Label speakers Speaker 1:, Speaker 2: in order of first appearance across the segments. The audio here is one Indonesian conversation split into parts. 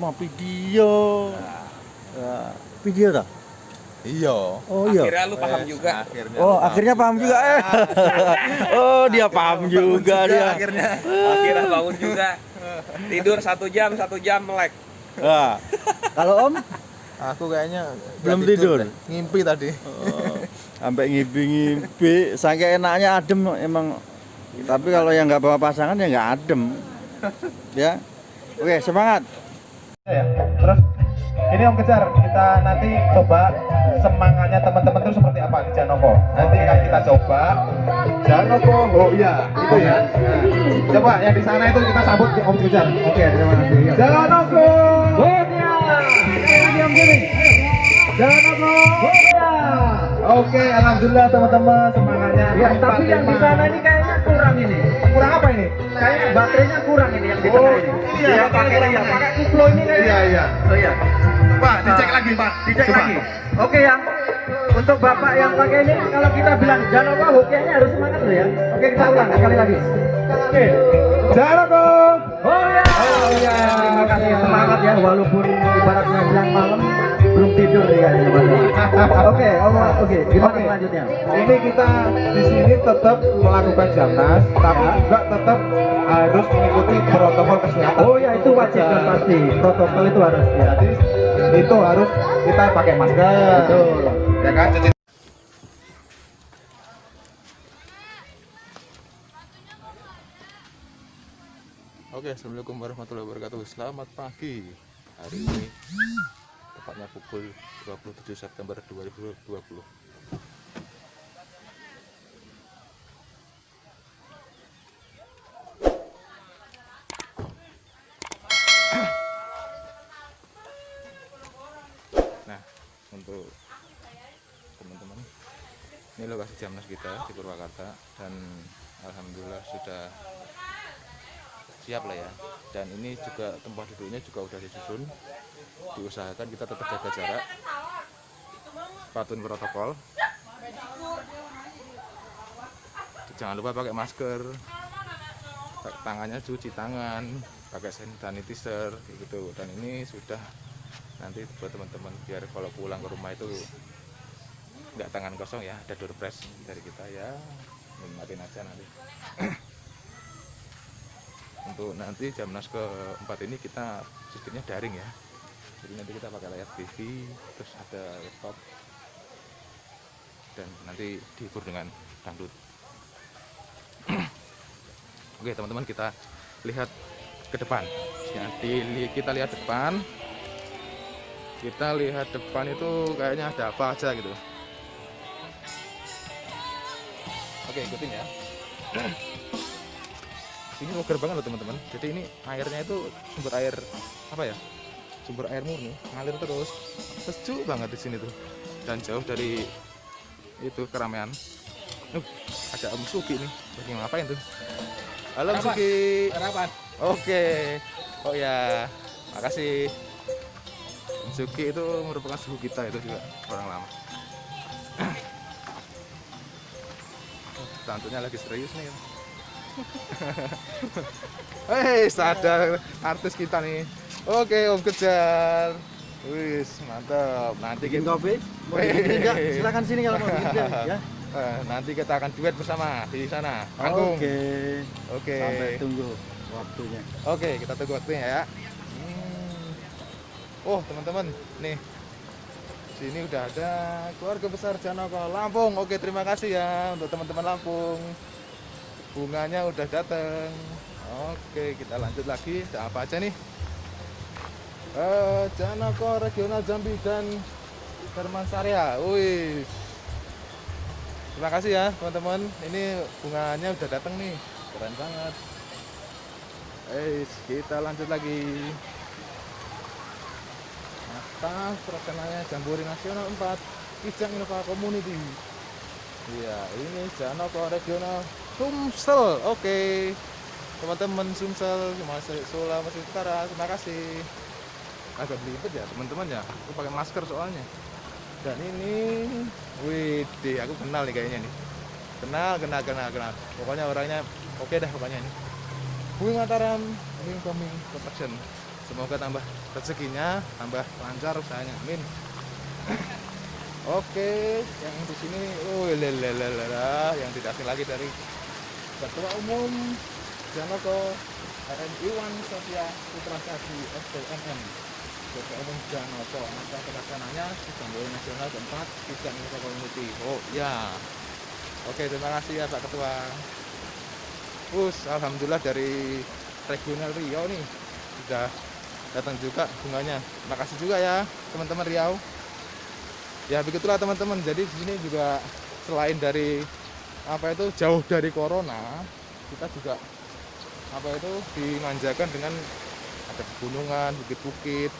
Speaker 1: mau video Ya, video tak
Speaker 2: Iya.
Speaker 1: oh iya
Speaker 3: Akhirnya lu paham juga.
Speaker 2: Akhirnya.
Speaker 1: oh akhirnya paham juga eh oh dia paham juga dia
Speaker 2: Akhirnya.
Speaker 3: Akhirnya bangun juga. Tidur satu jam, satu jam melek.
Speaker 1: Nah, kalau om
Speaker 2: Aku kayaknya
Speaker 1: Belum tidur?
Speaker 2: deh. Ngimpi tadi.
Speaker 1: oh, sampai ngimpi-ngimpi saking enaknya adem emang tapi kalau yang nggak bawa pasangan ya nggak adem ya oke semangat
Speaker 4: ya. Terus ini Om Kejar, kita nanti coba semangatnya teman-teman itu seperti apa di Janoko. Nanti akan kita coba Janoko, oh iya, itu ya. Nah, coba yang di sana itu kita sambut Om Kejar. Oke, terima kasih. Janoko, oh iya. Lagi Om Gini. Janoko, oh iya. Oke, alhamdulillah teman-teman semangatnya.
Speaker 5: Ya, tapi yang di sana ini kayaknya kurang ini.
Speaker 4: kurang apa ini?
Speaker 5: Kayaknya baterainya kurang ini yang di
Speaker 4: Oh,
Speaker 5: tengah ini.
Speaker 4: iya,
Speaker 5: Ya,
Speaker 4: baterainya
Speaker 5: pakai
Speaker 4: kurang.
Speaker 5: yang pakai kuplo ini kayaknya.
Speaker 4: Iya, iya.
Speaker 5: Oh iya.
Speaker 4: Pak, dicek lagi, Pak.
Speaker 5: Dicek
Speaker 4: Coba.
Speaker 5: lagi. Oke yang untuk bapak yang pakai ini kalau kita bilang Janova hokianya harus semangat loh ya. Oke kita ulang sekali lagi.
Speaker 4: Oke. Janoko.
Speaker 5: Oh ya. Oh ya. Terima kasih semangat ya walaupun ibaratnya bilang malam belum tidur ya teman-teman. Oke, om, oke. Gimana
Speaker 4: Oke.
Speaker 5: selanjutnya?
Speaker 4: Ini kita di sini tetap melakukan jamnas, tapi
Speaker 5: Ya.
Speaker 4: juga tetap harus mengikuti protokol kesehatan.
Speaker 5: Oh ya itu wajib dan pasti. Protokol itu harus ya.
Speaker 4: Jadi itu harus kita pakai masker.
Speaker 5: Betul.
Speaker 4: Ya kan? Cuci
Speaker 2: Oke, assalamualaikum warahmatullahi wabarakatuh. Selamat pagi. Hari ini tepatnya pukul 27 September 2020. Nah, untuk teman-teman, ini lokasi jamnas kita di Purwakarta dan alhamdulillah sudah siap lah ya. Dan ini juga tempat duduknya juga udah disusun. Diusahakan kita tetap jaga jarak. Patuhin protokol. Jangan lupa pakai masker. Tangannya cuci tangan. Pakai sanitizer gitu. Dan ini sudah nanti buat teman-teman biar kalau pulang ke rumah itu nggak tangan kosong ya. Ada door press dari kita ya. Nikmatin aja nanti untuk nanti jamnas keempat ini kita sistemnya daring ya. Jadi nanti kita pakai layar TV terus ada laptop dan nanti dihibur dengan dangdut. Oke teman-teman kita lihat ke depan. Jadi kita lihat depan. Kita lihat depan itu kayaknya ada apa aja gitu. Oke ikutin ya ini seger banget loh teman-teman. Jadi ini airnya itu sumber air apa ya? Sumber air murni ngalir terus. Sejuk banget di sini tuh. Dan jauh dari itu keramaian. Uh, ada Om Suki nih. Lagi ngapain tuh? Halo Om Suki
Speaker 3: Harapan.
Speaker 2: oke. Oh ya makasih. Om Suki itu merupakan suhu kita itu juga orang lama. Tantunya lagi serius nih Hei, sadar artis kita nih. Oke, Om Kejar. Wis, mantap. Nanti
Speaker 1: bikin
Speaker 2: kita
Speaker 1: kopi mau bikin enggak silakan sini kalau mau bikin ya
Speaker 2: eh, nanti kita akan duet bersama di sana. Panggung.
Speaker 1: oke
Speaker 2: Oke.
Speaker 1: sampai tunggu waktunya
Speaker 2: Oke, kita tunggu waktunya ya. Hmm. Oh, teman-teman, nih. Sini udah ada keluarga besar Janoko Lampung. Oke, terima kasih ya untuk teman-teman Lampung. Bunganya udah datang. Oke, kita lanjut lagi. Ada apa aja nih? Eh, Janoko Regional Jambi dan Herman Sarya. Wih. Terima kasih ya, teman-teman. Ini bunganya udah datang nih. Keren banget. Eh, kita lanjut lagi. Atas terkenalnya Jambore Nasional 4 Kijang Innova Community. Iya, ini Janoko Regional Sumsel. Oke. Teman-teman Sumsel, Masih Sulawesi Utara, terima kasih. Agak belibet ya, teman-teman ya. Aku pakai masker soalnya. Dan ini, wih, aku kenal nih kayaknya nih. kenal kenal kenal kenal pokoknya orangnya oke dah pokoknya ini Bumi Mataram Bumi Coming Construction semoga tambah rezekinya tambah lancar usahanya amin oke yang di sini oh lelelelera yang tidak asing lagi dari ketua umum Janoko RMI Iwan Sofia Putra Sadi SPMM ketua umum Janoko masa pelaksananya sidang Dewan nasional keempat sidang Indonesia Community oh ya oke terima kasih ya Pak Ketua Us, alhamdulillah dari regional Riau nih sudah datang juga bunganya. Makasih juga ya teman-teman Riau. Ya begitulah teman-teman. Jadi di sini juga selain dari apa itu? Jauh dari corona, kita juga apa itu? Dimanjakan dengan ada pegunungan, bukit-bukit,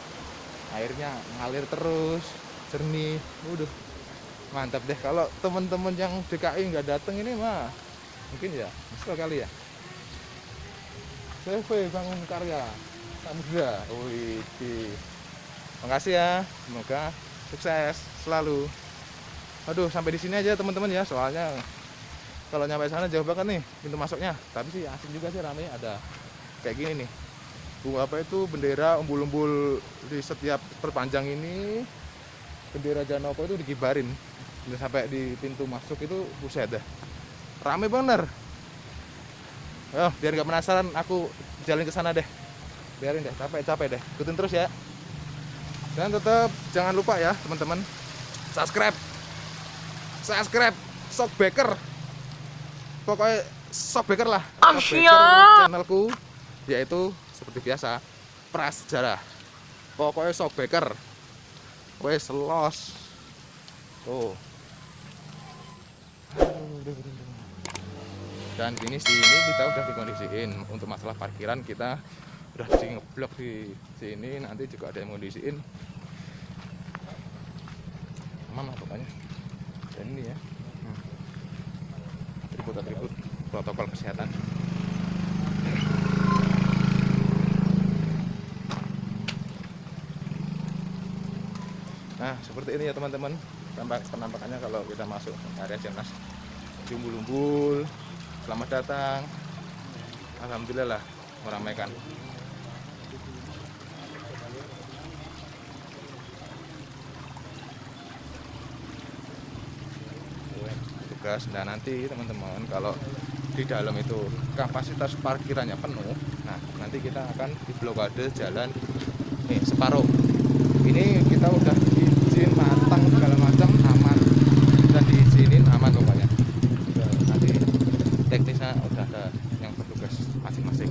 Speaker 2: airnya ngalir terus, jernih. Waduh, mantap deh. Kalau teman-teman yang DKI nggak datang ini mah mungkin ya nyesel kali ya. CV bangun karya Samudra. Wih makasih ya. Semoga sukses selalu. Aduh sampai di sini aja teman-teman ya soalnya kalau nyampe sana jauh banget nih pintu masuknya. Tapi sih asik juga sih rame. Ada kayak gini nih. Bunga apa itu bendera umbul-umbul di setiap perpanjang ini bendera Janoko itu dikibarin. Dan sampai di pintu masuk itu buset dah. Rame bener. Oh biar nggak penasaran aku jalan ke sana deh. Biarin deh capek capek deh. Ikutin terus ya. Dan tetap jangan lupa ya teman-teman subscribe. Subscribe sok baker pokoknya sok baker lah. Sok Baker channelku yaitu seperti biasa prasejarah pokoknya sok baker. Wes los. Tuh. Dan gini ini kita udah dikondisiin. Untuk masalah parkiran kita udah di ngeblok di sini. Nanti juga ada yang kondisiin aman lah pokoknya. Dan ini ya. Atribut-atribut protokol kesehatan. Nah seperti ini ya teman-teman. Tampak penampakannya kalau kita masuk area Jemnas umbul-umbul selamat datang. Alhamdulillah lah meramaikan tugas. Nah nanti teman-teman kalau di dalam itu kapasitas parkirannya penuh nah nanti kita akan di blokade jalan nih separuh. Ini kita udah izin matang segala macam aman. Dan diizinin aman pokoknya nanti teknisnya udah ada yang bertugas masing-masing.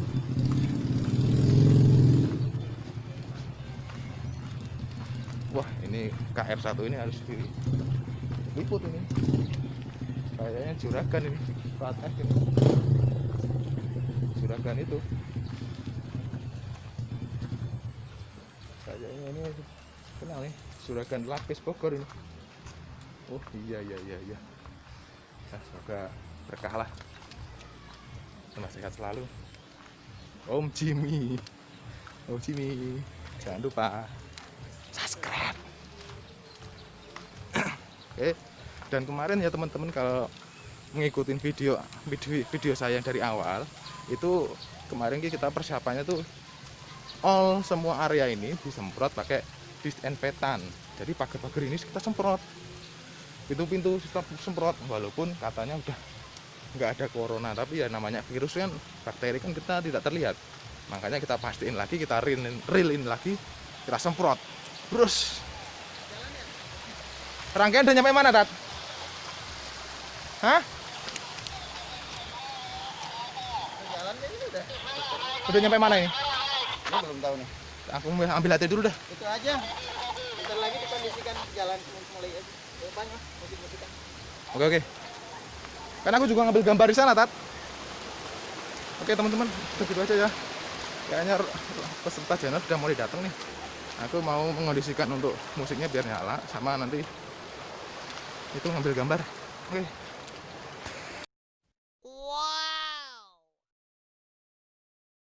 Speaker 2: Wah ini KR1 ini harus diliput ini kayaknya juragan ini. F ini. Juragan itu. Kayaknya ini kenal nih. Juragan lapis Bogor ini. Oh iya iya iya iya. Nah, semoga berkah lah. Tambah sehat selalu. Om Jimmy. Om Jimmy. Jangan lupa subscribe. Oke dan kemarin ya teman-teman kalau mengikuti video video video saya yang dari awal itu kemarin kita persiapannya tuh all semua area ini disemprot pakai disinfektan jadi pagar-pagar ini kita semprot. Pintu-pintu kita semprot walaupun katanya udah nggak ada corona tapi ya namanya virus kan bakteri kan kita tidak terlihat. Makanya kita pastiin lagi kita rilin, rilin lagi kita semprot. Terus. Rangkaian udah nyampe mana Tat? Hah? Udah nyampe mana ini?
Speaker 6: Ini belum tahu nih.
Speaker 2: Aku mau ambil hati dulu dah.
Speaker 6: Itu aja. Bentar lagi dikondisikan jalan mulai Banyak musik-musikan.
Speaker 2: Oke oke. Kan aku juga ngambil gambar di sana, Tat. Oke teman-teman, begitu aja ya. Kayaknya peserta channel sudah mulai datang nih. Aku mau mengondisikan untuk musiknya biar nyala, sama nanti itu ngambil gambar. Oke.